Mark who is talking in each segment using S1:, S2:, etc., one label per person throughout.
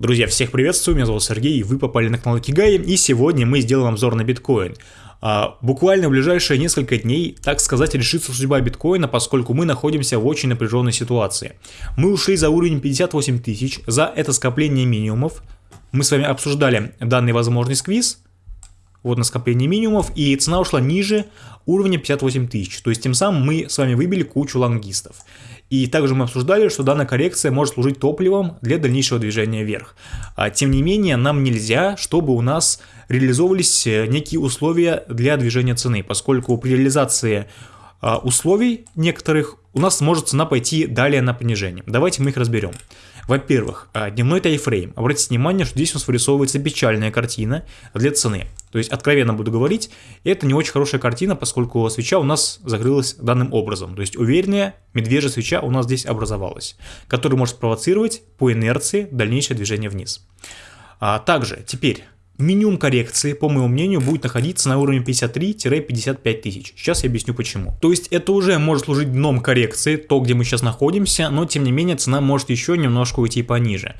S1: Друзья, всех приветствую, меня зовут Сергей, и вы попали на канал Кигай, и сегодня мы сделаем обзор на биткоин. А, буквально в ближайшие несколько дней, так сказать, решится судьба биткоина, поскольку мы находимся в очень напряженной ситуации. Мы ушли за уровень 58 тысяч, за это скопление минимумов. Мы с вами обсуждали данный возможный сквиз, вот на скопление минимумов, и цена ушла ниже уровня 58 тысяч. То есть тем самым мы с вами выбили кучу лонгистов. И также мы обсуждали, что данная коррекция может служить топливом для дальнейшего движения вверх. А, тем не менее, нам нельзя, чтобы у нас реализовывались э, некие условия для движения цены, поскольку при реализации а, условий некоторых у нас может цена пойти далее на понижение. Давайте мы их разберем. Во-первых, а, дневной тайфрейм. Обратите внимание, что здесь у нас вырисовывается печальная картина для цены. То есть, откровенно буду говорить, это не очень хорошая картина, поскольку свеча у нас закрылась данным образом. То есть, уверенная медвежья свеча у нас здесь образовалась, которая может спровоцировать по инерции дальнейшее движение вниз. А также, теперь, Минимум коррекции, по моему мнению, будет находиться на уровне 53-55 тысяч. Сейчас я объясню почему. То есть это уже может служить дном коррекции, то, где мы сейчас находимся, но тем не менее цена может еще немножко уйти пониже.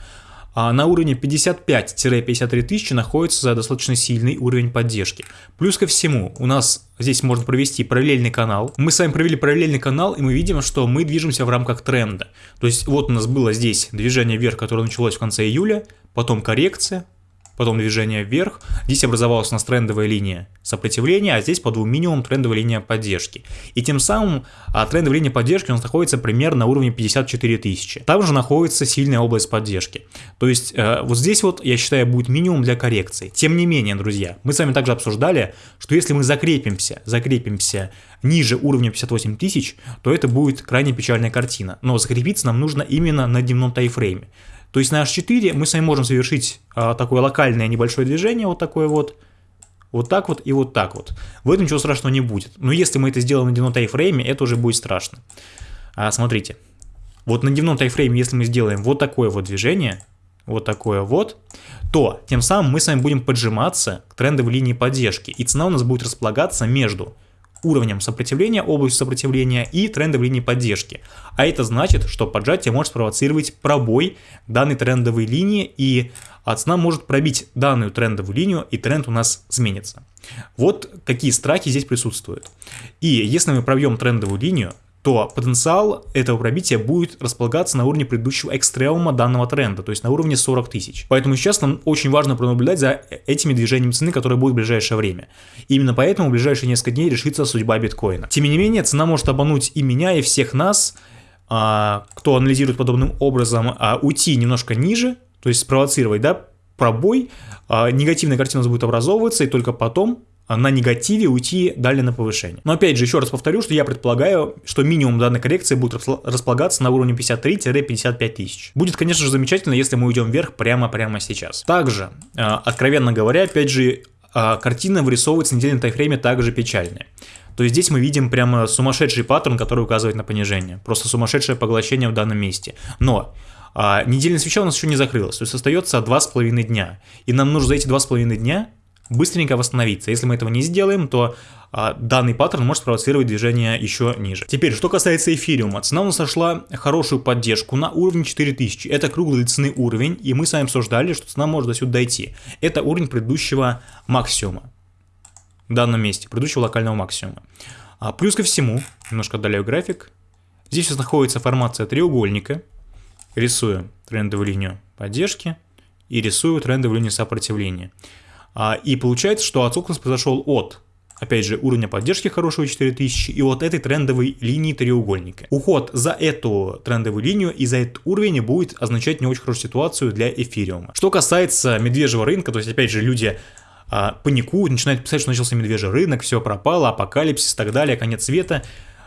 S1: А на уровне 55-53 тысячи находится достаточно сильный уровень поддержки. Плюс ко всему, у нас здесь можно провести параллельный канал. Мы с вами провели параллельный канал, и мы видим, что мы движемся в рамках тренда. То есть вот у нас было здесь движение вверх, которое началось в конце июля, потом коррекция, потом движение вверх. Здесь образовалась у нас трендовая линия сопротивления, а здесь по двум минимум трендовая линия поддержки. И тем самым а, трендовая линия поддержки у нас находится примерно на уровне 54 тысячи. Там же находится сильная область поддержки. То есть э, вот здесь вот, я считаю, будет минимум для коррекции. Тем не менее, друзья, мы с вами также обсуждали, что если мы закрепимся, закрепимся ниже уровня 58 тысяч, то это будет крайне печальная картина. Но закрепиться нам нужно именно на дневном тайфрейме. То есть на H4 мы с вами можем совершить а, такое локальное небольшое движение, вот такое вот, вот так вот и вот так вот. В этом ничего страшного не будет. Но если мы это сделаем на дневном тайфрейме, это уже будет страшно. А, смотрите, вот на дневном тайфрейме, если мы сделаем вот такое вот движение, вот такое вот, то тем самым мы с вами будем поджиматься к трендовой линии поддержки, и цена у нас будет располагаться между уровнем сопротивления, областью сопротивления и трендовой линии поддержки. А это значит, что поджатие может спровоцировать пробой данной трендовой линии и цена может пробить данную трендовую линию и тренд у нас изменится. Вот какие страхи здесь присутствуют. И если мы пробьем трендовую линию, то потенциал этого пробития будет располагаться на уровне предыдущего экстремума данного тренда, то есть на уровне 40 тысяч. Поэтому сейчас нам очень важно пронаблюдать за этими движениями цены, которые будут в ближайшее время. И именно поэтому в ближайшие несколько дней решится судьба биткоина. Тем не менее, цена может обмануть и меня, и всех нас, а, кто анализирует подобным образом, а, уйти немножко ниже, то есть спровоцировать да, пробой, а, негативная картина будет образовываться, и только потом на негативе уйти далее на повышение. Но опять же, еще раз повторю, что я предполагаю, что минимум данной коррекции будет располагаться на уровне 53-55 тысяч. Будет, конечно же, замечательно, если мы уйдем вверх прямо-прямо сейчас. Также, э, откровенно говоря, опять же, э, картина вырисовывается на недельном тайфрейме также печальная. То есть здесь мы видим прямо сумасшедший паттерн, который указывает на понижение. Просто сумасшедшее поглощение в данном месте. Но а, недельная свеча у нас еще не закрылась, то есть остается 2,5 дня. И нам нужно за эти 2,5 дня быстренько восстановиться. Если мы этого не сделаем, то а, данный паттерн может спровоцировать движение еще ниже. Теперь, что касается эфириума. Цена у нас нашла хорошую поддержку на уровне 4000. Это круглый цены уровень, и мы с вами обсуждали, что цена может до сюда дойти. Это уровень предыдущего максимума. В данном месте, предыдущего локального максимума. А плюс ко всему, немножко отдаляю график. Здесь нас находится формация треугольника. Рисую трендовую линию поддержки и рисую трендовую линию сопротивления. А, и получается, что отскок у нас произошел от опять же, уровня поддержки хорошего 4000 и вот этой трендовой линии треугольника. Уход за эту трендовую линию и за этот уровень будет означать не очень хорошую ситуацию для эфириума. Что касается медвежьего рынка, то есть опять же люди а, паникуют, начинают писать, что начался медвежий рынок, все пропало, апокалипсис и так далее, конец света.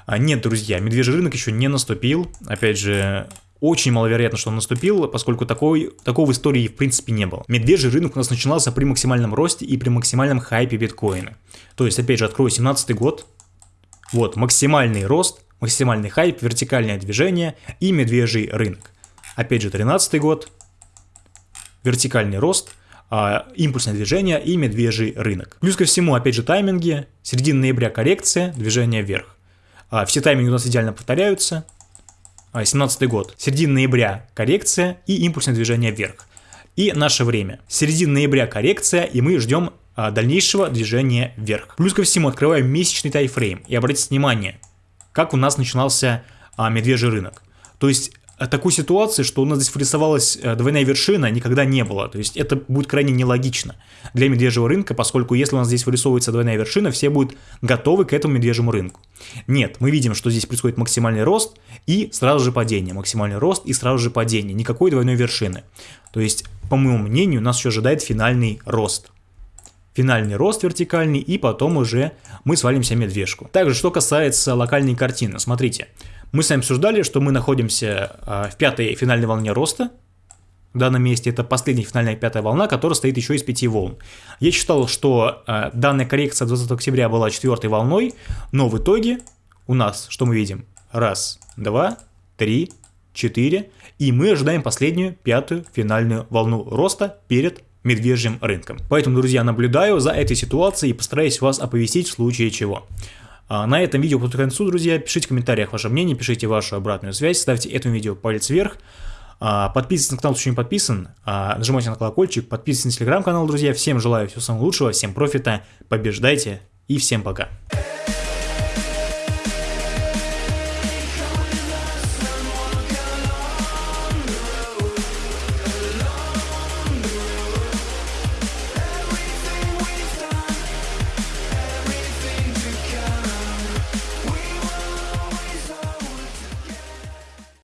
S1: А, нет, друзья, медвежий рынок еще не наступил. Опять же, очень маловероятно, что он наступил, поскольку такой, такого в истории в принципе не было. Медвежий рынок у нас начинался при максимальном росте и при максимальном хайпе биткоина. То есть, опять же, открою 17 год. Вот, максимальный рост, максимальный хайп, вертикальное движение и медвежий рынок. Опять же, 13 год, вертикальный рост, а, импульсное движение и медвежий рынок. Плюс ко всему, опять же, тайминги, середина ноября коррекция, движение вверх. А, все тайминги у нас идеально повторяются, 17 год. Середина ноября коррекция и импульсное движение вверх. И наше время. Середина ноября коррекция, и мы ждем а, дальнейшего движения вверх. Плюс ко всему открываем месячный тайфрейм. И обратите внимание, как у нас начинался а, медвежий рынок. То есть а, такой ситуации, что у нас здесь вырисовалась э, двойная вершина, никогда не было. То есть это будет крайне нелогично для медвежьего рынка, поскольку если у нас здесь вырисовывается двойная вершина, все будут готовы к этому медвежьему рынку. Нет, мы видим, что здесь происходит максимальный рост и сразу же падение. Максимальный рост и сразу же падение. Никакой двойной вершины. То есть, по моему мнению, нас еще ожидает финальный рост финальный рост вертикальный, и потом уже мы свалимся медвежку. Также, что касается локальной картины, смотрите, мы с вами обсуждали, что мы находимся а, в пятой финальной волне роста, в данном месте это последняя финальная пятая волна, которая стоит еще из пяти волн. Я считал, что э, данная коррекция 20 октября была четвертой волной, но в итоге у нас, что мы видим? Раз, два, три, четыре, и мы ожидаем последнюю, пятую финальную волну роста перед медвежьим рынком. Поэтому, друзья, наблюдаю за этой ситуацией и постараюсь вас оповестить в случае чего. А на этом видео подходит к концу, друзья. Пишите в комментариях ваше мнение, пишите вашу обратную связь, ставьте этому видео палец вверх. А, подписывайтесь на канал, еще не подписан, а, нажимайте на колокольчик, подписывайтесь на телеграм-канал, друзья. Всем желаю всего самого лучшего, всем профита, побеждайте и всем пока.